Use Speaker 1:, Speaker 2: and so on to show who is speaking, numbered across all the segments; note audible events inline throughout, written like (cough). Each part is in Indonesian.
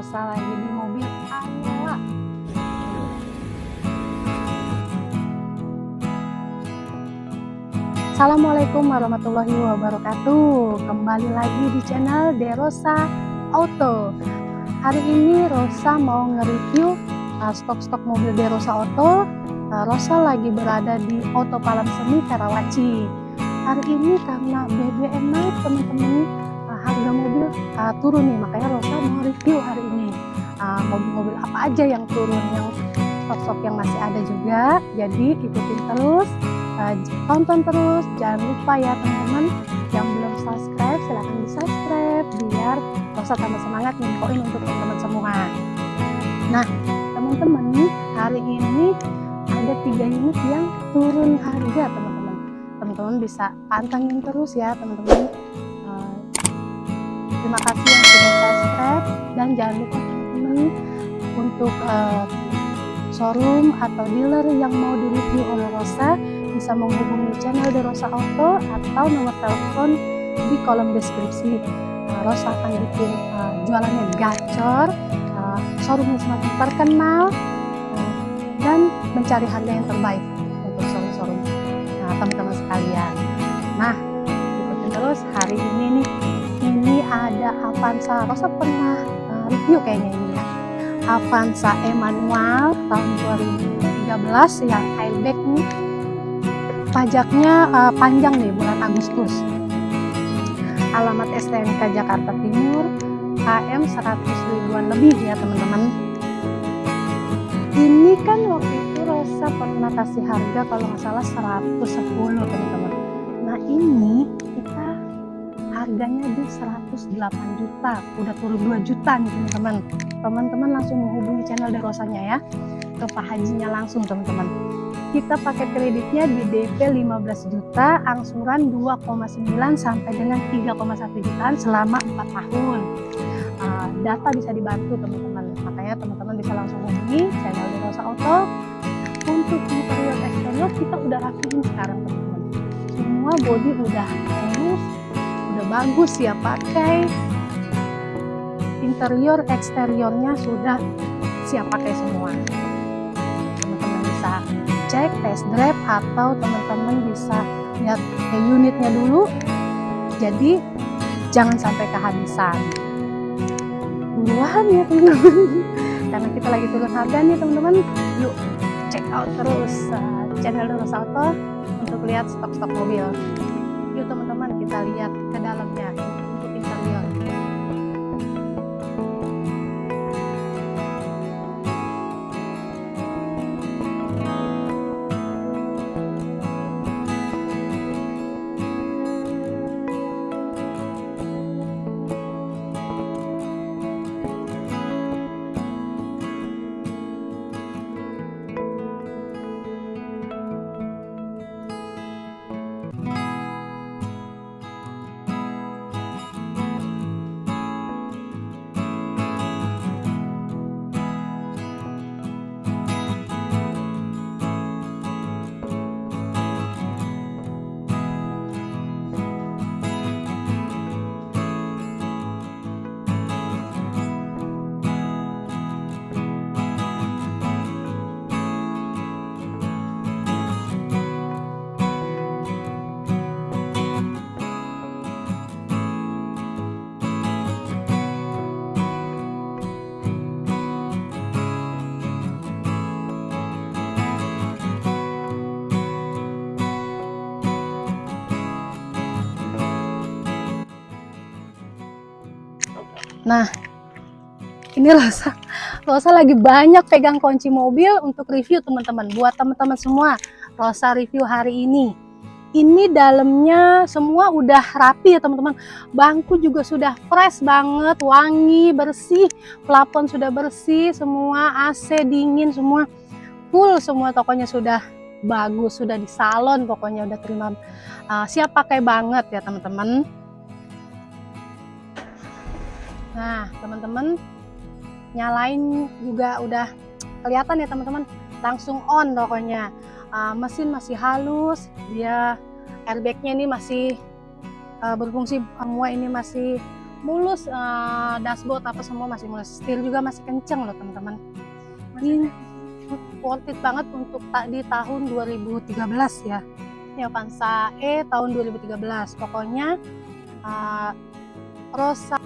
Speaker 1: Rosa lagi di mobil Angela. Assalamualaikum warahmatullahi wabarakatuh. Kembali lagi di channel Derosa Auto. Hari ini Rosa mau nge-review uh, stok-stok mobil Derosa Auto. Uh, Rosa lagi berada di Auto Palam Semi Karawaci. Hari ini karena BBM naik teman-teman, harga mobil uh, turun nih, makanya Rosa mau review hari ini. Uh, mobil-mobil apa aja yang turun, yang stok-stok yang masih ada juga. Jadi ikutin terus. Uh, tonton terus. Jangan lupa ya teman-teman yang belum subscribe silahkan di subscribe biar Rosa tambah semangat nginfoin untuk teman-teman semua. Nah teman-teman hari ini ada tiga unit yang turun harga teman-teman. Teman-teman bisa pantengin terus ya teman-teman. uh, terima kasih yang sudah subscribe dan jangan lupa teman-teman untuk uh, showroom atau dealer yang mau direview oleh Rosa bisa menghubungi channel The Rosa Auto atau nomor telepon di kolom deskripsi. Uh, Rosa akan bikin uh, jualannya gacor, uh, showroomnya semakin terkenal, uh, dan mencari harga yang terbaik untuk showroom-showroom teman-teman sekalian. Nah, ikutin terus hari ini nih, ada Avanza. Rosa pernah uh, review kayaknya ini ya. Avanza Emmanuel tahun 2013 yang airbag nih pajaknya uh, panjang nih bulan Agustus alamat STNK Jakarta Timur KM 100 ribuan lebih ya teman-teman ini kan waktu itu Rosa pernah kasih harga kalau nggak salah 110 teman-teman nah ini harganya di 108 juta udah turun 2 juta nih teman-teman teman-teman langsung menghubungi channel Rosanya ya ke Pak Hajinya langsung teman-teman kita pakai kreditnya di DP 15 juta, angsuran 2,9 sampai dengan 3,1 jutaan selama 4 tahun. Uh, data bisa dibantu teman-teman, makanya teman-teman bisa langsung hubungi channel di Rosa Auto. Untuk interior eksterior kita udah rapihin sekarang teman-teman. Semua body udah halus, udah bagus ya pakai. Interior eksteriornya sudah siap pakai semua. Teman-teman bisa cek test drive atau teman-teman bisa lihat unitnya dulu. Jadi jangan sampai kehabisan. Buruan ya teman-teman. (laughs) Karena kita lagi turun harga nih teman-teman. Yuk check out terus uh, channel Terus Auto untuk lihat stok-stok mobil. Yuk teman-teman kita lihat Nah, ini Rosa, Rosa lagi banyak pegang kunci mobil untuk review teman-teman. Buat teman-teman semua, Rosa review hari ini. Ini dalamnya semua udah rapi ya teman-teman. Bangku juga sudah fresh banget, wangi, bersih. Plafon sudah bersih, semua AC dingin semua. Full semua tokonya sudah bagus, sudah di salon pokoknya udah terima uh, siap pakai banget ya teman-teman. Nah, teman-teman nyalain juga udah kelihatan ya teman-teman. Langsung on pokoknya. Uh, mesin masih halus, dia airbagnya ini masih uh, berfungsi semua ini masih mulus uh, dashboard apa semua masih mulus. Setir juga masih kenceng loh teman-teman. Ini worth it banget untuk tak di tahun 2013 ya. Ini Avanza E tahun 2013 pokoknya uh, Rosa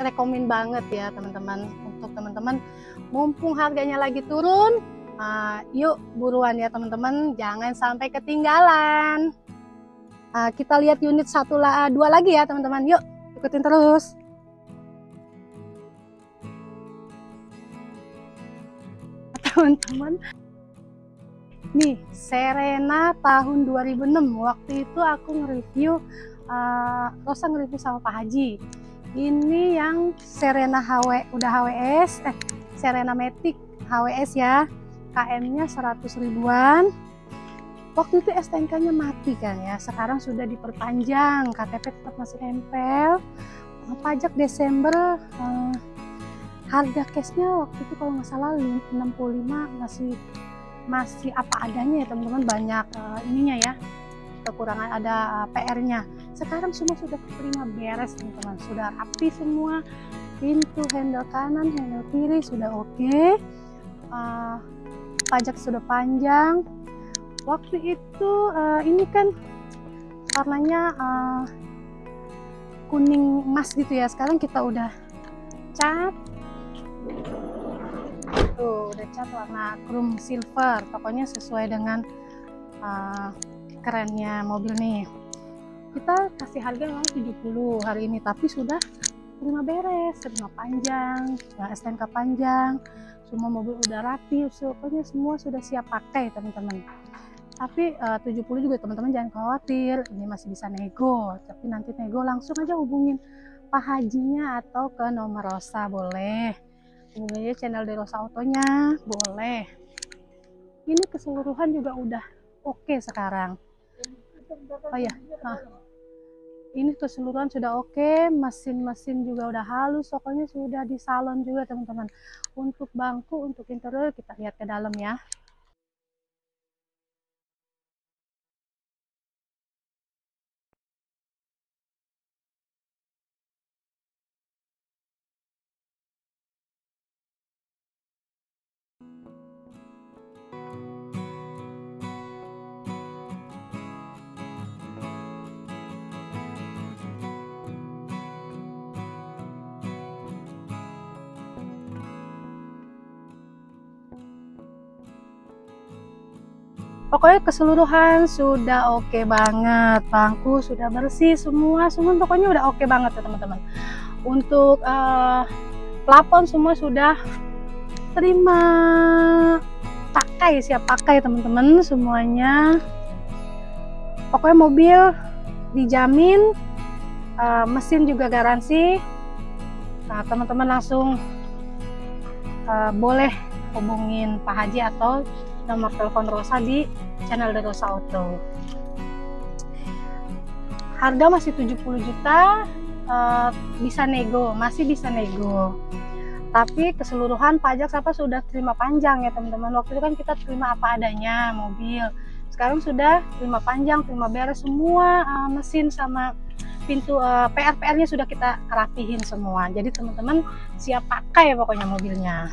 Speaker 1: rekomen banget ya teman-teman. Untuk teman-teman mumpung harganya lagi turun uh, yuk buruan ya teman-teman. Jangan sampai ketinggalan. Uh, kita lihat unit satu lah dua lagi ya teman-teman. Yuk ikutin terus. Teman-teman nih Serena tahun 2006 waktu itu aku nge-review uh, Rosa nge-review sama Pak Haji ini yang Serena HW udah HWS eh Serena Matic HWS ya. KM nya 100 ribuan. Waktu itu STNK nya mati kan ya sekarang sudah diperpanjang KTP tetap masih nempel. Pajak Desember eh, harga cashnya waktu itu kalau nggak salah 65 masih masih apa adanya ya teman-teman banyak uh, ininya ya kekurangan ada eh, PR-nya sekarang semua sudah terima beres teman-teman. Sudah rapi semua. Pintu handle kanan handle kiri sudah oke. Okay. uh, pajak sudah panjang. Waktu itu uh, ini kan warnanya uh, kuning emas gitu ya. Sekarang kita udah cat. Tuh udah cat warna chrome silver. Pokoknya sesuai dengan uh, kerennya mobil nih kita kasih harga memang 70 hari ini tapi sudah terima beres terima panjang ya STNK panjang semua mobil udah rapi pokoknya semua sudah siap pakai teman-teman. Tapi uh, 70 juga teman-teman jangan khawatir ini masih bisa nego tapi nanti nego langsung aja hubungin Pak Hajinya atau ke nomor Rosa boleh. Hubungin aja channel Derosa Autonya boleh. Ini keseluruhan juga udah oke okay sekarang. Oh ya nah ini keseluruhan sudah oke okay. mesin-mesin juga udah halus pokoknya sudah di salon juga teman-teman untuk bangku untuk interior kita lihat ke dalam ya pokoknya keseluruhan sudah oke okay banget bangku sudah bersih semua semua pokoknya udah oke okay banget ya teman-teman. Untuk uh, plafon semua sudah terima. Pakai siap pakai teman-teman semuanya. Pokoknya mobil dijamin uh, mesin juga garansi. Nah teman-teman langsung uh, boleh hubungin Pak Haji atau nomor telepon Rosa di channel The Rosa Auto. Harga masih 70 juta uh, bisa nego masih bisa nego. Tapi keseluruhan pajak siapa sudah terima panjang ya teman-teman. Waktu itu kan kita terima apa adanya mobil. Sekarang sudah terima panjang terima beres semua uh, mesin sama pintu uh, eh, PR-PR-nya sudah kita rapihin semua. Jadi teman-teman siap pakai pokoknya mobilnya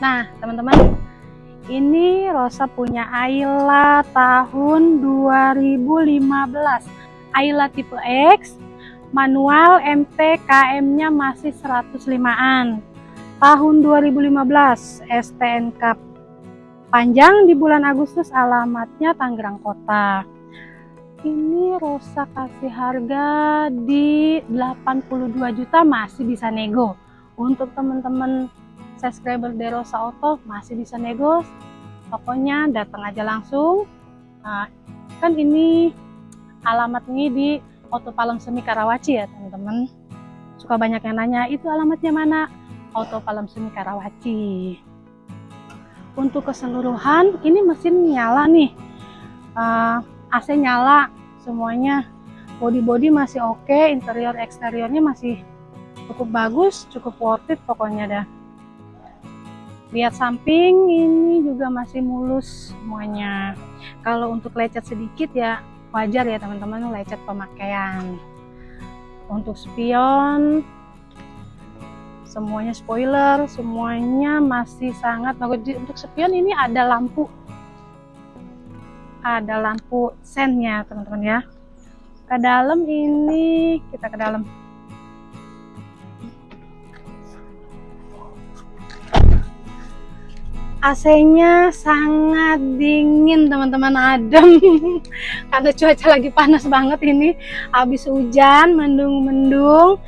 Speaker 1: Nah, teman-teman, ini Rosa punya Ayla tahun 2015. Ayla tipe X, manual MP KM-nya masih 105-an. Tahun 2015, STNK panjang di bulan Agustus, alamatnya Tangerang Kota. Ini Rosa kasih harga di 82 juta masih bisa nego. Untuk teman-teman subscriber Derosa Auto masih bisa nego. Pokoknya datang aja langsung. Nah, kan ini alamatnya di Auto Palem Semi Karawaci ya teman-teman. Suka banyak yang nanya itu alamatnya mana? Auto Palem Semi Karawaci. Untuk keseluruhan ini mesin nyala nih. Uh, AC nyala semuanya. Body-body masih oke okay, interior eksteriornya masih cukup bagus cukup worth it pokoknya dah. Lihat samping ini juga masih mulus semuanya. Kalau untuk lecet sedikit ya wajar ya teman-teman lecet pemakaian. Untuk spion semuanya spoiler semuanya masih sangat bagus. Untuk spion ini ada lampu ada lampu sennya teman-teman ya. Ke dalam ini kita ke dalam. AC-nya sangat dingin teman-teman adem. (laughs) Karena cuaca lagi panas banget ini. Habis hujan mendung-mendung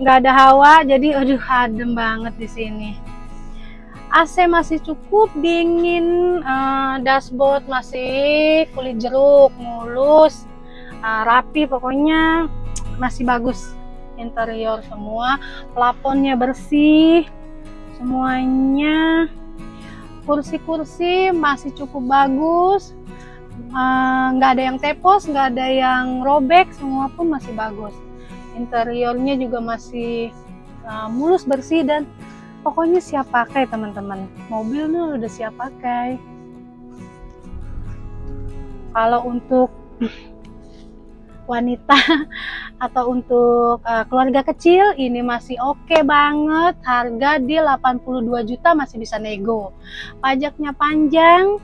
Speaker 1: nggak ada hawa jadi aduh adem banget di sini AC masih cukup dingin uh, dashboard masih kulit jeruk mulus uh, rapi pokoknya masih bagus. Interior semua plafonnya bersih semuanya. Kursi-kursi masih cukup bagus. Eh, nggak uh, ada yang tepos nggak ada yang robek semua pun masih bagus. Interiornya juga masih uh, mulus bersih dan pokoknya siap pakai teman-teman. Mobilnya udah siap pakai. Kalau untuk (clears throat) wanita (laughs) atau untuk uh, keluarga kecil ini masih oke okay banget. Harga di 82 juta masih bisa nego. Pajaknya panjang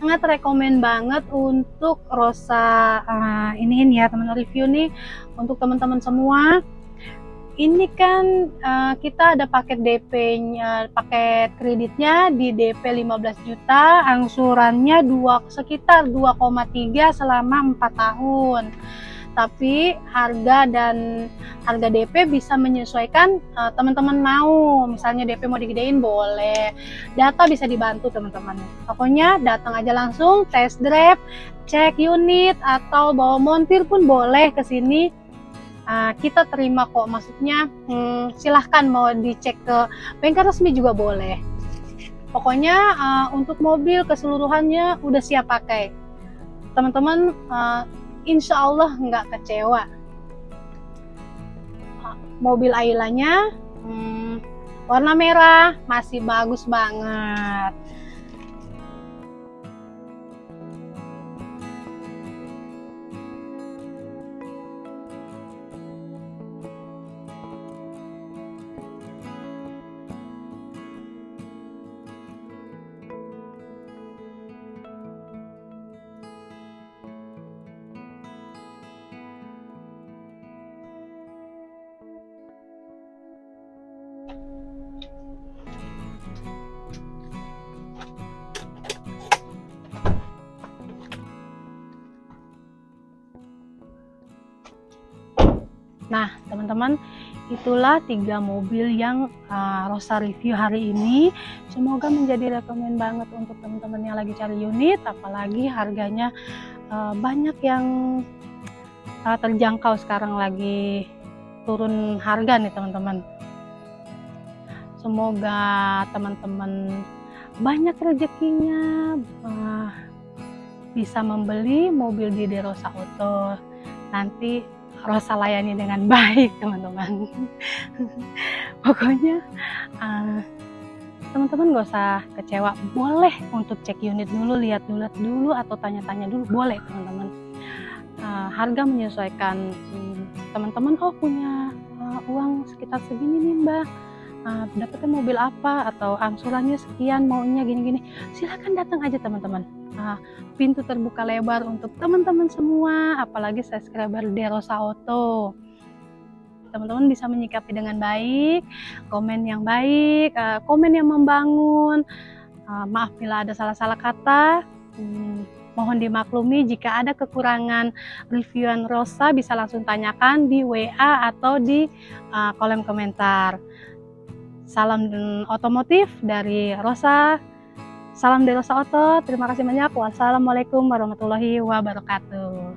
Speaker 1: sangat rekomen banget untuk Rosa uh, ini ini ya teman review nih. Untuk teman-teman semua ini kan uh, kita ada paket DP-nya, paket kreditnya di DP 15 juta, angsurannya dua sekitar 2,3 selama 4 tahun. Tapi harga dan harga DP bisa menyesuaikan uh, teman-teman mau. Misalnya DP mau digedein boleh. Data bisa dibantu teman-teman. Pokoknya datang aja langsung test drive cek unit atau bawa montir pun boleh ke sini uh, kita terima kok. Maksudnya hmm, silahkan mau dicek ke bengkel resmi juga boleh. Pokoknya uh, untuk mobil keseluruhannya udah siap pakai. Teman-teman uh, insya Allah nggak kecewa. Mobil Ailanya hmm, warna merah masih bagus banget Nah, teman-teman, itulah tiga mobil yang uh, Rosa review hari ini. Semoga menjadi rekomend banget untuk teman-teman yang lagi cari unit, apalagi harganya uh, banyak yang uh, terjangkau sekarang lagi turun harga nih teman-teman. Semoga teman-teman banyak rezekinya uh, bisa membeli mobil di Derosa Auto. Nanti Rosa layani dengan baik teman-teman. Pokoknya teman teman-teman gak usah kecewa. Boleh untuk cek unit dulu lihat dulu dulu atau tanya-tanya dulu. Boleh teman-teman. Uh, harga menyesuaikan. Teman teman-teman oh punya uh, uh, uang sekitar segini nih mbak? Uh, dapatnya mobil apa atau angsurannya sekian maunya gini-gini? Silahkan datang aja teman-teman uh, pintu terbuka lebar untuk teman-teman semua apalagi subscriber Derosa Auto teman-teman bisa menyikapi dengan baik komen yang baik uh, komen yang membangun uh, maaf bila ada salah-salah kata hmm, Mohon dimaklumi jika ada kekurangan reviewan Rosa bisa langsung tanyakan di WA atau di kolom komentar. Salam otomotif dari Rosa. Salam dari Rosa Oto. Terima kasih banyak. Wassalamualaikum warahmatullahi wabarakatuh.